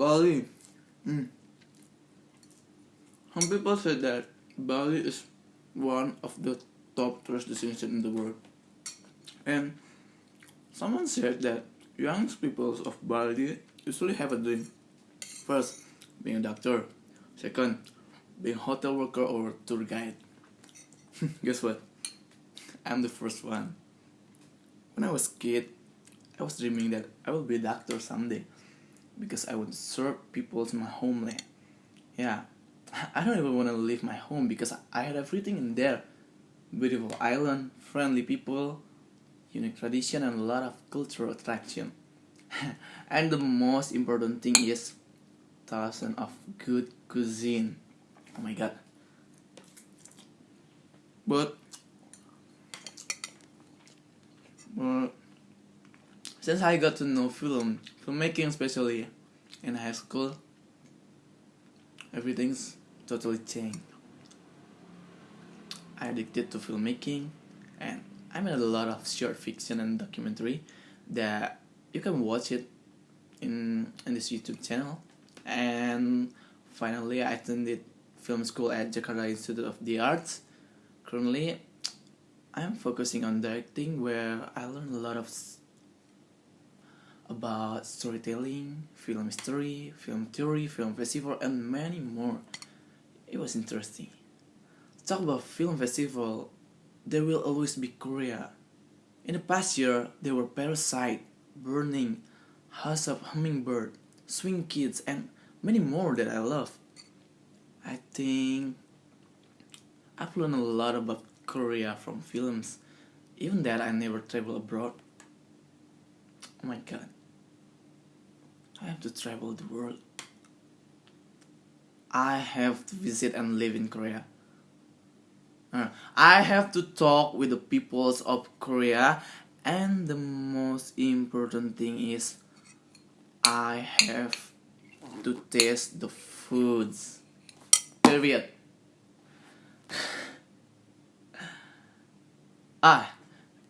Bali. Mm. Some people say that Bali is one of the top tourist destinations in the world. And someone said that young people of Bali usually have a dream. First, being a doctor. Second, being a hotel worker or tour guide. Guess what? I'm the first one. When I was kid, I was dreaming that I will be a doctor someday because I would serve people in my homeland. Yeah, I don't even want to leave my home because I had everything in there. Beautiful island, friendly people, unique tradition and a lot of cultural attraction. and the most important thing is thousand of good cuisine. Oh my god. But but since I got to know film, filmmaking especially in high school, everything's totally changed. I addicted to filmmaking and I made a lot of short fiction and documentary that you can watch it in in this YouTube channel and finally I attended film school at Jakarta Institute of the Arts currently I'm focusing on directing where I learned a lot of about storytelling, film history, film theory, film festival and many more. It was interesting. Talk about film festival, there will always be Korea. In the past year, there were Parasite, Burning, House of Hummingbird, Swing Kids and many more that I love. I think I've learned a lot about Korea from films, even that I never travel abroad. Oh my god. I have to travel the world. I have to visit and live in Korea. Uh, I have to talk with the peoples of Korea and the most important thing is I have to taste the foods. Period. ah,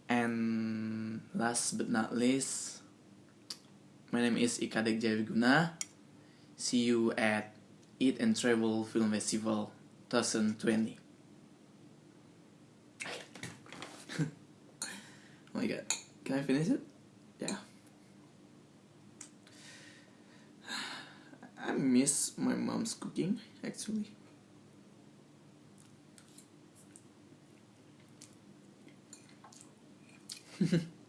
and last but not least, my name is Ikadek Jayawiguna. See you at Eat and Travel Film Festival 2020. oh my god. Can I finish it? Yeah. I miss my mom's cooking actually.